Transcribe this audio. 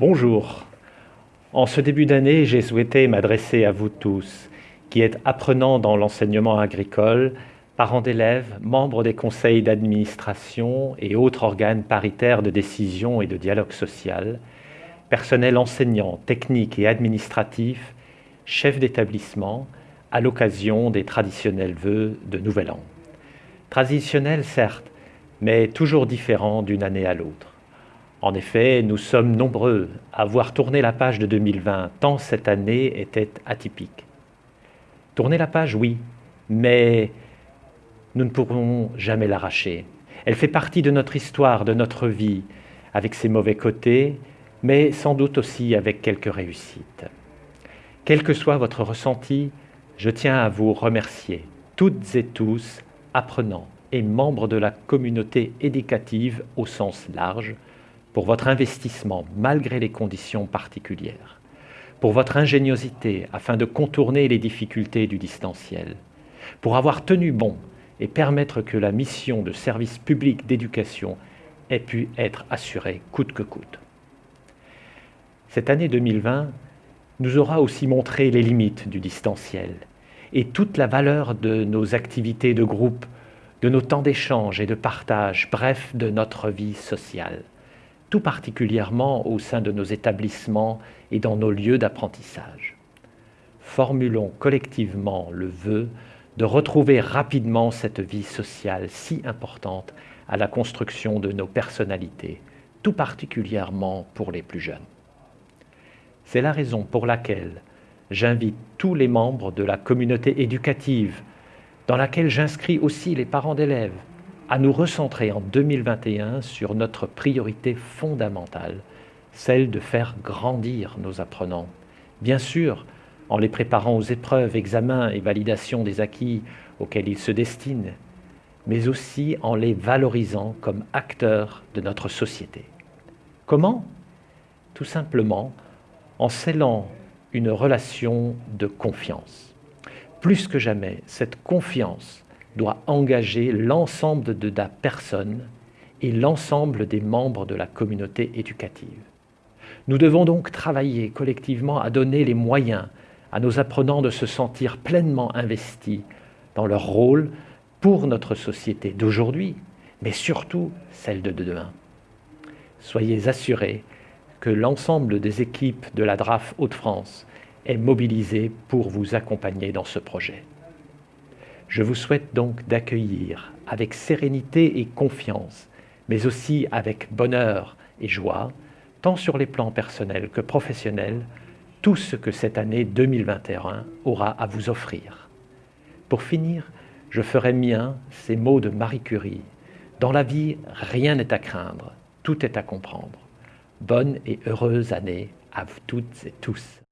Bonjour. En ce début d'année, j'ai souhaité m'adresser à vous tous, qui êtes apprenants dans l'enseignement agricole, parents d'élèves, membres des conseils d'administration et autres organes paritaires de décision et de dialogue social, personnel enseignant, technique et administratif, chefs d'établissement, à l'occasion des traditionnels vœux de Nouvel An. Traditionnels certes, mais toujours différents d'une année à l'autre. En effet, nous sommes nombreux à voir tourner la page de 2020, tant cette année était atypique. Tourner la page, oui, mais nous ne pourrons jamais l'arracher. Elle fait partie de notre histoire, de notre vie, avec ses mauvais côtés, mais sans doute aussi avec quelques réussites. Quel que soit votre ressenti, je tiens à vous remercier, toutes et tous, apprenants et membres de la communauté éducative au sens large, pour votre investissement malgré les conditions particulières, pour votre ingéniosité afin de contourner les difficultés du distanciel, pour avoir tenu bon et permettre que la mission de service public d'éducation ait pu être assurée coûte que coûte. Cette année 2020 nous aura aussi montré les limites du distanciel et toute la valeur de nos activités de groupe, de nos temps d'échange et de partage, bref, de notre vie sociale tout particulièrement au sein de nos établissements et dans nos lieux d'apprentissage. Formulons collectivement le vœu de retrouver rapidement cette vie sociale si importante à la construction de nos personnalités, tout particulièrement pour les plus jeunes. C'est la raison pour laquelle j'invite tous les membres de la communauté éducative, dans laquelle j'inscris aussi les parents d'élèves, à nous recentrer en 2021 sur notre priorité fondamentale, celle de faire grandir nos apprenants. Bien sûr, en les préparant aux épreuves, examens et validations des acquis auxquels ils se destinent, mais aussi en les valorisant comme acteurs de notre société. Comment? Tout simplement en scellant une relation de confiance. Plus que jamais, cette confiance doit engager l'ensemble de la personne et l'ensemble des membres de la communauté éducative. Nous devons donc travailler collectivement à donner les moyens à nos apprenants de se sentir pleinement investis dans leur rôle pour notre société d'aujourd'hui, mais surtout celle de demain. Soyez assurés que l'ensemble des équipes de la DRAF Hauts-de-France est mobilisé pour vous accompagner dans ce projet. Je vous souhaite donc d'accueillir avec sérénité et confiance, mais aussi avec bonheur et joie, tant sur les plans personnels que professionnels, tout ce que cette année 2021 aura à vous offrir. Pour finir, je ferai mien ces mots de Marie Curie. Dans la vie, rien n'est à craindre, tout est à comprendre. Bonne et heureuse année à vous toutes et tous.